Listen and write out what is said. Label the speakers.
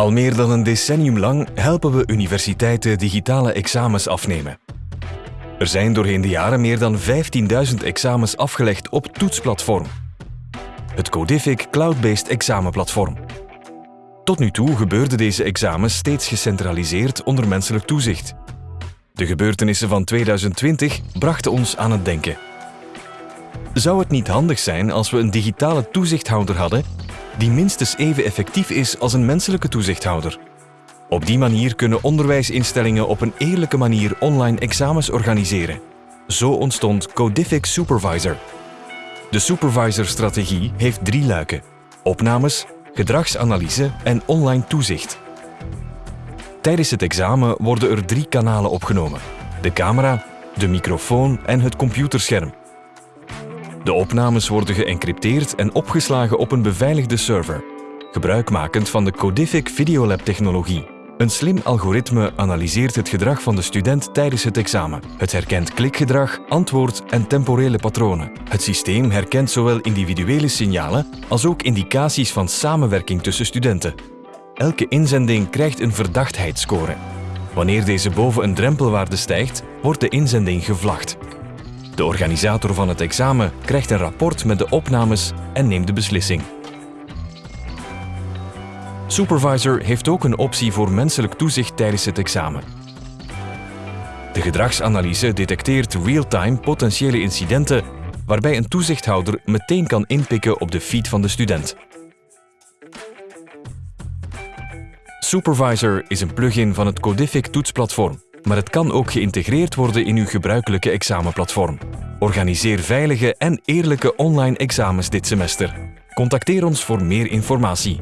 Speaker 1: Al meer dan een decennium lang helpen we universiteiten digitale examens afnemen. Er zijn doorheen de jaren meer dan 15.000 examens afgelegd op Toetsplatform. Het Codific cloud-based examenplatform. Tot nu toe gebeurden deze examens steeds gecentraliseerd onder menselijk toezicht. De gebeurtenissen van 2020 brachten ons aan het denken. Zou het niet handig zijn als we een digitale toezichthouder hadden die minstens even effectief is als een menselijke toezichthouder? Op die manier kunnen onderwijsinstellingen op een eerlijke manier online examens organiseren. Zo ontstond Codific Supervisor. De supervisor-strategie heeft drie luiken. Opnames, gedragsanalyse en online toezicht. Tijdens het examen worden er drie kanalen opgenomen. De camera, de microfoon en het computerscherm. De opnames worden geëncrypteerd en opgeslagen op een beveiligde server, gebruikmakend van de Codific Videolab technologie. Een slim algoritme analyseert het gedrag van de student tijdens het examen. Het herkent klikgedrag, antwoord en temporele patronen. Het systeem herkent zowel individuele signalen als ook indicaties van samenwerking tussen studenten. Elke inzending krijgt een verdachtheidsscore. Wanneer deze boven een drempelwaarde stijgt, wordt de inzending gevlacht. De organisator van het examen krijgt een rapport met de opnames en neemt de beslissing. Supervisor heeft ook een optie voor menselijk toezicht tijdens het examen. De gedragsanalyse detecteert real-time potentiële incidenten waarbij een toezichthouder meteen kan inpikken op de feed van de student. Supervisor is een plugin van het Codific toetsplatform, maar het kan ook geïntegreerd worden in uw gebruikelijke examenplatform. Organiseer veilige en eerlijke online examens dit semester. Contacteer ons voor meer informatie.